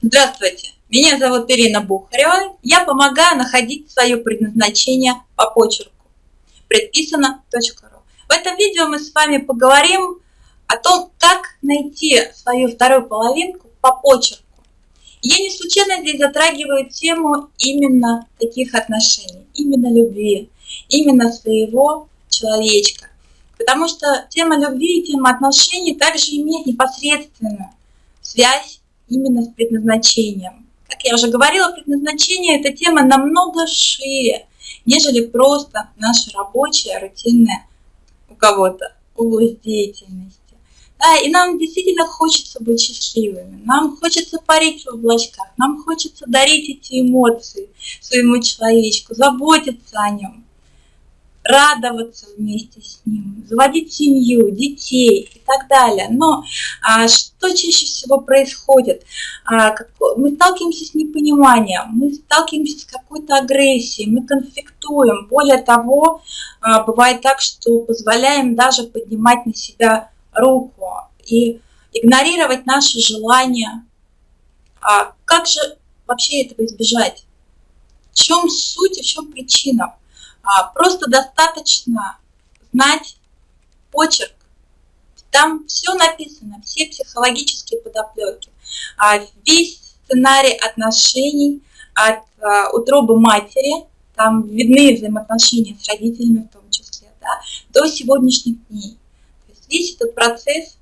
Здравствуйте, меня зовут Ирина Бухарева. Я помогаю находить свое предназначение по почерку. Предписано.ру. В этом видео мы с вами поговорим о том, как найти свою вторую половинку по почерку. Я не случайно здесь затрагиваю тему именно таких отношений, именно любви, именно своего человечка. Потому что тема любви и тема отношений также имеет непосредственную связь именно с предназначением. Как я уже говорила, предназначение – это тема намного шире, нежели просто наша рабочая, рутинная у кого-то область деятельности. Да, и нам действительно хочется быть счастливыми, нам хочется парить в облачках, нам хочется дарить эти эмоции своему человечку, заботиться о нем радоваться вместе с ним, заводить семью, детей и так далее. Но а, что чаще всего происходит? А, как, мы сталкиваемся с непониманием, мы сталкиваемся с какой-то агрессией, мы конфликтуем. Более того, а, бывает так, что позволяем даже поднимать на себя руку и игнорировать наши желания. А как же вообще этого избежать? В чем суть и в чем причина? А, просто достаточно знать почерк. Там все написано, все психологические подоплеки. А, весь сценарий отношений от а, утробы матери, там видны взаимоотношения с родителями в том числе, да, до сегодняшних дней. То есть весь этот процесс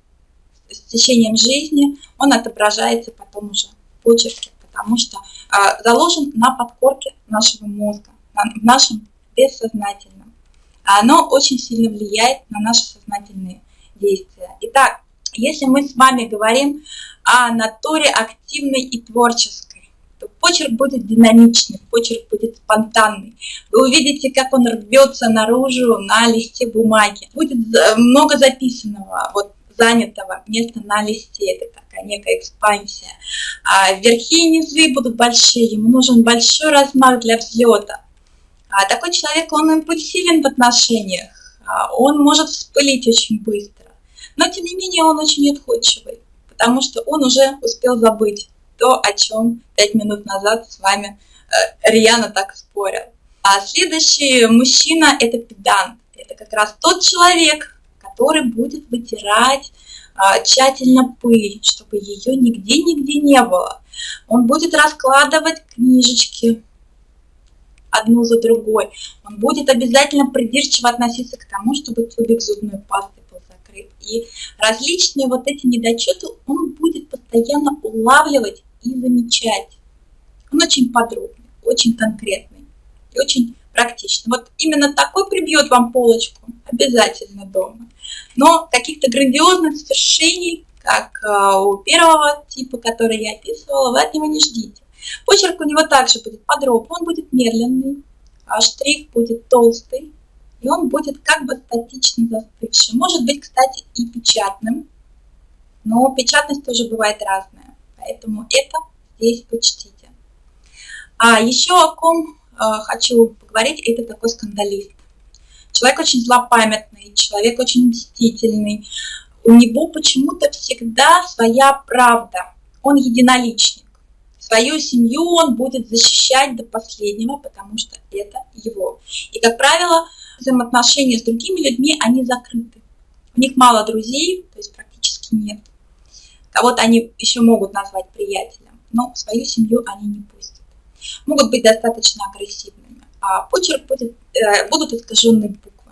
с течением жизни, он отображается потом уже в почерке, потому что заложен на подкорке нашего мозга, в нашем бессознательном. А оно очень сильно влияет на наши сознательные действия. Итак, если мы с вами говорим о натуре активной и творческой, то почерк будет динамичный, почерк будет спонтанный. Вы увидите, как он рвется наружу на листе бумаги. Будет много записанного, вот занятого места на листе. Это такая некая экспансия. А верхи и низы будут большие, ему нужен большой размах для взлета. А такой человек, он импульсивен в отношениях, а он может вспылить очень быстро, но тем не менее он очень отходчивый, потому что он уже успел забыть то, о чем пять минут назад с вами э, рьяно так спорил. А следующий мужчина – это педант. Это как раз тот человек, который будет вытирать а, тщательно пыль, чтобы ее нигде-нигде не было. Он будет раскладывать книжечки, одну за другой. Он будет обязательно придирчиво относиться к тому, чтобы тюбик зубной пасты был закрыт. И различные вот эти недочеты он будет постоянно улавливать и замечать. Он очень подробный, очень конкретный и очень практичный. Вот именно такой прибьет вам полочку обязательно дома. Но каких-то грандиозных свершений, как э, у первого типа, который я описывала, вы от него не ждите. Почерк у него также будет подробный, он будет медленный, а штрих будет толстый, и он будет как бы статично застывший. Может быть, кстати, и печатным, но печатность тоже бывает разная, поэтому это здесь почтите. А еще о ком э, хочу поговорить, это такой скандалист. Человек очень злопамятный, человек очень мстительный. У него почему-то всегда своя правда. Он единоличник. Свою семью он будет защищать до последнего, потому что это его. И, как правило, взаимоотношения с другими людьми, они закрыты. У них мало друзей, то есть практически нет. Кого-то они еще могут назвать приятелем, но свою семью они не пустят. Могут быть достаточно агрессивными, а почерк будет, э, будут искаженные буквы.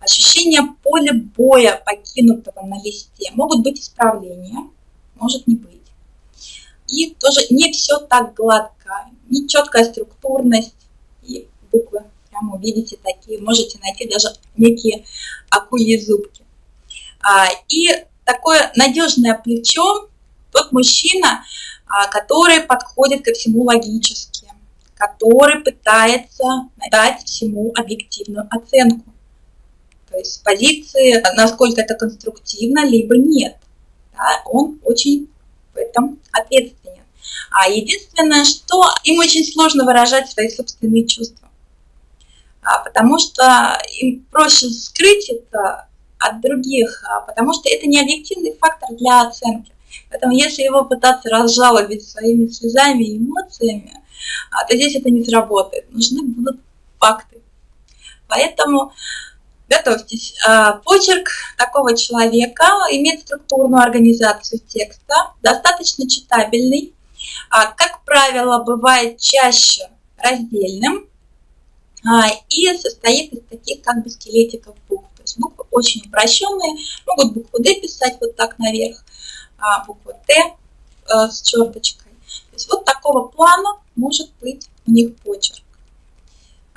Ощущение поля боя, покинутого на листе, могут быть исправления, может не быть. И тоже не все так гладко, не четкая структурность, и буквы прямо увидите такие, можете найти даже некие акульи зубки. А, и такое надежное плечо, тот мужчина, а, который подходит ко всему логически, который пытается дать всему объективную оценку. То есть с позиции, насколько это конструктивно, либо нет. Да, он очень этом ответственен. А единственное, что им очень сложно выражать свои собственные чувства, а, потому что им проще скрыть это от других, а, потому что это не объективный фактор для оценки. Поэтому если его пытаться разжалобить своими слезами и эмоциями, а, то здесь это не сработает. Нужны будут факты. Поэтому готовьтесь. А, почерк такого человека имеет структурную организацию текста, достаточно читабельный, а, как правило, бывает чаще раздельным и состоит из таких как бы скелетиков букв. То есть буквы очень упрощенные, могут букву D писать вот так наверх, букву Т э, с черточкой. То есть вот такого плана может быть у них почерк.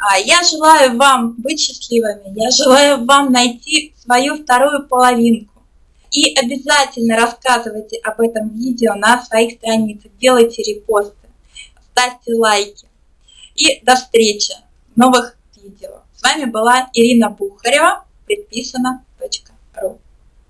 А, я желаю вам быть счастливыми, я желаю вам найти свою вторую половинку. И обязательно рассказывайте об этом видео на своих страницах, делайте репосты, ставьте лайки. И до встречи в новых видео. С вами была Ирина Бухарева, предписано